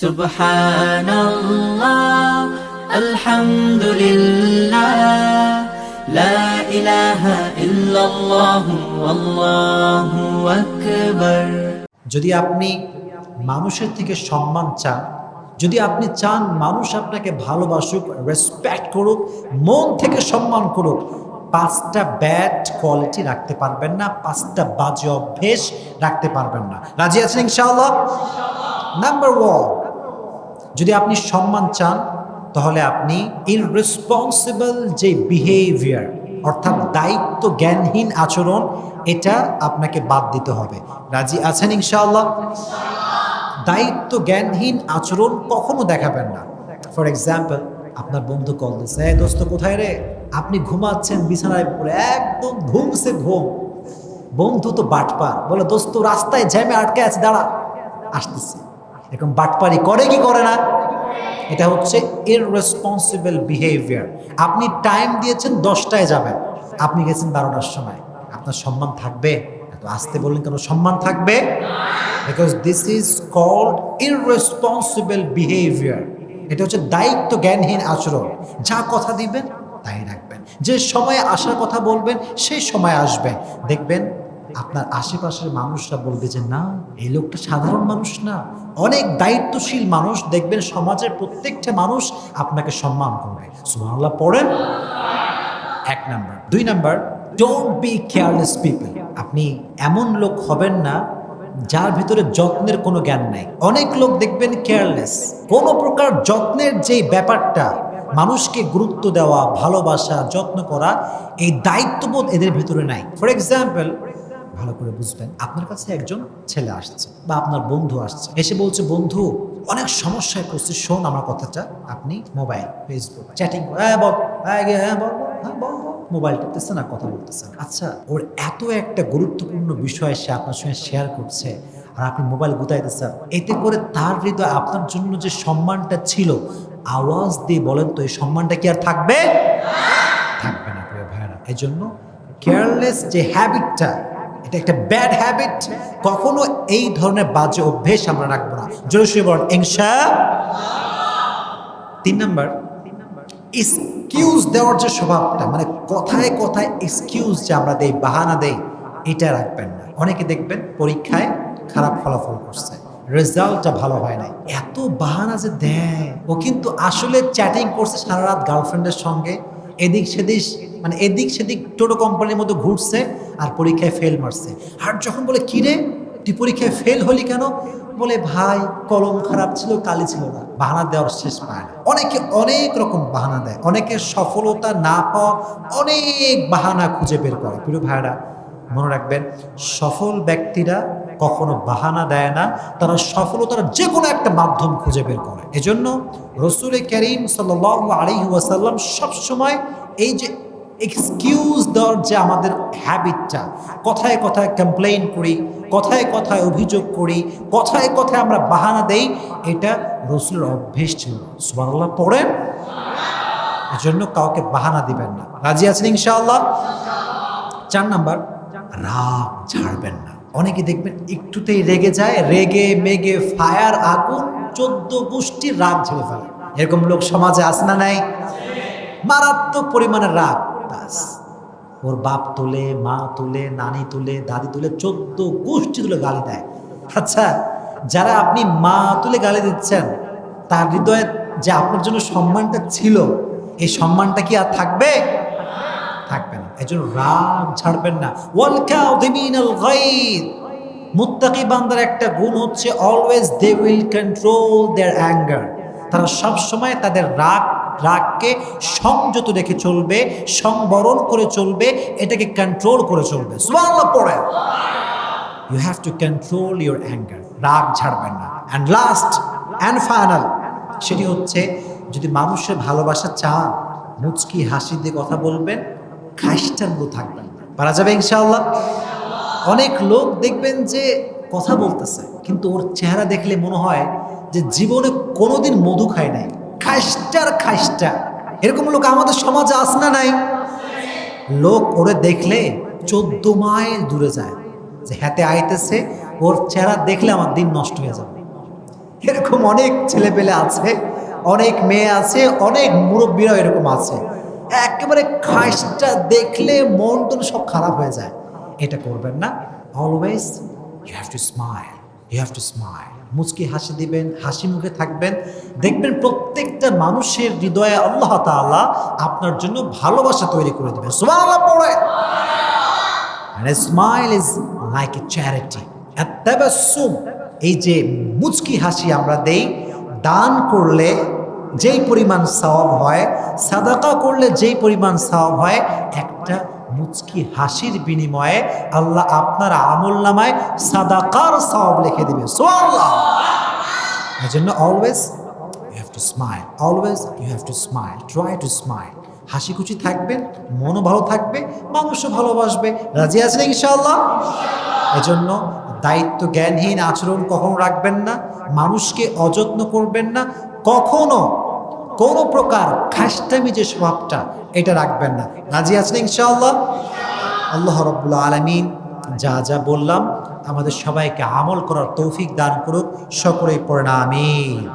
سبحان الله الحمد لله لا إله إلا الله والله أكبر যদি আপনি মানুষের থেকে সম্মান চান যদি আপনি চান মানুষ আপনাকে ভালোবাসুক রেসপেক্ট করুক মন থেকে সম্মান করুক পাঁচটা ব্যাড কোয়ালিটি রাখতে পারবেন না পাঁচটা বাজে অভ্যেস রাখতে পারবেন না রাজি আছেন ইনশাআল্লাহ নাম্বার ওয়ান যদি আপনি সম্মান চান, তাহলে আপনি ইররেসপন্সিবল যে বিহেভিয়ার অর্থাৎ দায়িত্ব জ্ঞানহীন আচরণ, এটা আপনাকে বাদ দিতে হবে। রাজি আছেন ইনশাআল্লাহ? দায়িত্ব জ্ঞানহীন আচরণ কখনো দেখাবেন না। ফর এক্সাম্পল আপনার বন্ধু কল দিচ্ছে "এই দোস্ত, কোথায় রে? আপনি ঘুমাচ্ছেন, বিছানায় পড়ে একদম ঘুমছে ঘুম। বন্ধু তো বাটপার। বলে, দোস্ত, রাস্তায় জ্যামে আটকে আছে, দাঁড়া। আসতেছে। এরকম বাটপারি করে কি করে না? এটা হচ্ছে ইররেসপন্সিবল বিহেভিয়ার আপনি টাইম দিয়েছেন, দশটায় যাবেন। আপনি গেছেন বারোটার সময়। আপনার সম্মান থাকবে। এত আসতে বললেন কেন? সম্মান থাকবে? Because this is called irresponsible behaviour এটা হচ্ছে দায়িত্ব জ্ঞানহীন আচরণ। যা কথা দিবেন, তাই রাখবেন। যে সময়ে আসার কথা বলবেন, সেই সময় আসবেন। দেখবেন আপনার আশেপাশের মানুষরা বলবে যে, না, এই লোকটা সাধারণ মানুষ না। অনেক দায়িত্বশীল মানুষ দেখবেন সমাজের প্রত্যেকটা মানুষ আপনাকে সম্মান করবে। সুবহানাল্লাহ, পড়েন। এক নাম্বার। দুই number don't be careless people আপনি এমন লোক হবেন না যার ভিতরে যত্নের কোনো জ্ঞান নাই। অনেক লোক দেখবেন কেয়ারলেস কোনো প্রকার যত্নের যে ব্যাপারটা, মানুষকে গুরুত্ব দেওয়া, ভালোবাসা, যত্ন করা, এই দায়িত্ববোধ এদের ভিতরে নাই। ফর এক্সাম্পল ভালো করে বুঝবেন আপনার কাছে একজন ছেলে আসছে বা আপনার বন্ধু আসছে। এসে বলছে বন্ধু অনেক সমস্যায় পড়ছি শোন আমার কথাটা আপনি মোবাইল ফেসবুক চ্যাটিং হ্যাঁ বল হ্যাঁ হ্যাঁ বল হ্যাঁ বল মোবাইল টিপতেছে না কথা বলতেছে আচ্ছা ওর এত একটা গুরুত্বপূর্ণ বিষয় সে আপনার সঙ্গে শেয়ার করছে আর আপনি মোবাইল গুতাইতেছেন এতে করে তার হৃদয় আপনার জন্য যে সম্মানটা ছিল আওয়াজ দিয়ে বলেন তো এই সম্মানটা কি আর থাকবে? থাকবে না প্রিয় ভাইরা এই জন্য কেয়ারলেস যে হ্যাবিটটা এটা একটা ব্যাড হ্যাবিট কখনো এই ধরনের বাজে অভ্যেস আমরা রাখব না। জোরে শুয়ে বলেন ইনশা তিন নাম্বার এক্সকিউজ দেওয়ার যে স্বভাবটা মানে কথায় কথায় এক্সকিউজ যে আমরা দেই, বাহানা দেই, এটা রাখবেন না। অনেকে দেখবেন পরীক্ষায় খারাপ ফলাফল করছে রেজাল্টটা ভালো হয় নাই। এত বাহানা যে দেয়, ও কিন্তু আসলে চ্যাটিং করছে সারা রাত গার্লফ্রেন্ডের সঙ্গে, এদিক সেদিক মানে এদিক সেদিক টোটো কোম্পানির মধ্যে ঘুরছে আর পরীক্ষায় ফেল মারছে। আর যখন বলে কিরে তুই পরীক্ষায় ফেল হলি কেন? বলে, ভাই, কলম খারাপ ছিল, কালি ছিল না। বাহানা দেওয়ার শেষ পায় না। অনেকে অনেক রকম বাহানা দেয়। অনেকে সফলতা না পাওয়া অনেক বাহানা খুঁজে বের করে। প্রিয় ভাইরা মনে রাখবেন, সফল ব্যক্তিরা কখনো বাহানা দেয় না, তারা সফলতার যে কোনো একটা মাধ্যম খুঁজে বের করে। এজন্য রসুল করিম সাল আলী ওয়াসাল্লাম সবসময় এই যে এক্সকিউজ দেওয়ার যে আমাদের হ্যাবিটটা কথায় কথায় কমপ্লেন করি, কথায় কথায় অভিযোগ করি, কথায় কথায় আমরা বাহানা দেই, এটা রসুলের অভ্যেস ছিল। সুবহানাল্লাহ, পড়েন? এজন্য কাউকে বাহানা দিবেন না। রাজি আছেন ইনশাআল্লাহ? চার নাম্বার, রাগ ছাড়বেন না। অনেকে দেখবেন একটুতেই রেগে যায়, রেগে, মেগে, ফায়ার, আগুন, চোদ্দ গোষ্ঠীর রাগ ঝেড়ে ফেলে। এরকম লোক সমাজে আছে না নাই? মারাত্মক পরিমাণের রাগ। ব্যাস ওর বাপ তুলে, মা তুলে, নানি তুলে, দাদি তুলে, চোদ্দ গোষ্ঠী তুলে গালি দেয়। আচ্ছা যারা আপনি মা তুলে গালি দিচ্ছেন, তার হৃদয়ে যে আপনার জন্য সম্মানটা ছিল, এই সম্মানটা কি আর থাকবে? থাকবে না। এই জন্য রাগ ছাড়বেন না। মুত্তাকি বান্দার একটা গুণ হচ্ছে always they will control their anger তারা সবসময় তাদের রাগ রাগকে সংযত রেখে চলবে, সংবরণ করে চলবে, এটাকে কন্ট্রোল করে চলবে। You have to control your anger রাগ ছাড়বেন না। অ্যান্ড লাস্ট অ্যান্ড ফাইনাল সেটি হচ্ছে, যদি মানুষের ভালোবাসা চান, মুচকি হাসি দিয়ে কথা বলবেন খাইস্টার মতো থাকবেন। পারা যাবে ইনশাআল্লাহ? অনেক লোক দেখবেন যে কথা বলতেছে, কিন্তু ওর চেহারা দেখলে মনে হয় যে জীবনে কোনোদিন মধু খায় নাই। খাইস্টার খাইস্টা এরকম লোক আমাদের সমাজে আস না নাই? লোক ওরে দেখলে চোদ্দ মাইল দূরে যায়। যে হাতে আইতেছে, ওর চেহারা দেখলে আমার দিন নষ্ট হয়ে যাবে। এরকম অনেক ছেলেপেলে আছে, অনেক মেয়ে আছে, অনেক মুরব্বীরাও এরকম আছে। একেবারে খাসটা দেখলে মন টন সব খারাপ হয়ে যায়। এটা করবেন না। Always you have to smile you have to smile মুচকি হাসি দিবেন, হাসি মুখে থাকবেন। দেখবেন প্রত্যেকটা মানুষের হৃদয়ে আল্লাহ তাআলা আপনার জন্য ভালোবাসা তৈরি করে দেবেন। সুবহানাল্লাহ পড়ে And a smile এই যে মুচকি হাসি আমরা দেই, দান করলে যেই পরিমাণ সওয়াব হয়, সাদাকা করলে যেই পরিমাণ সওয়াব হয়, একটা মুচকি হাসির বিনিময়ে আল্লাহ আপনার আমল নামায় সাদাকার সওয়াব লিখে দিবে। এই জন্য always you have to smile always to smile to smile হাসি খুশি থাকবেন মনও ভালো থাকবে, মানুষও ভালোবাসবে। রাজি আছেন ইনশাআল্লাহ? এজন্য দায়িত্ব জ্ঞানহীন আচরণ কখনো রাখবেন না। মানুষকে অযত্ন করবেন না। কখনো কোনো প্রকার খাসটামি যে স্বভাবটা, এটা রাখবেন না। রাজি আছেন ইনশাআল্লাহ? আল্লাহ রব্বুল্লা আলমিন যা যা বললাম, আমাদের সবাইকে আমল করার তৌফিক দান করুক, সকলেই পড়ে না আমিন।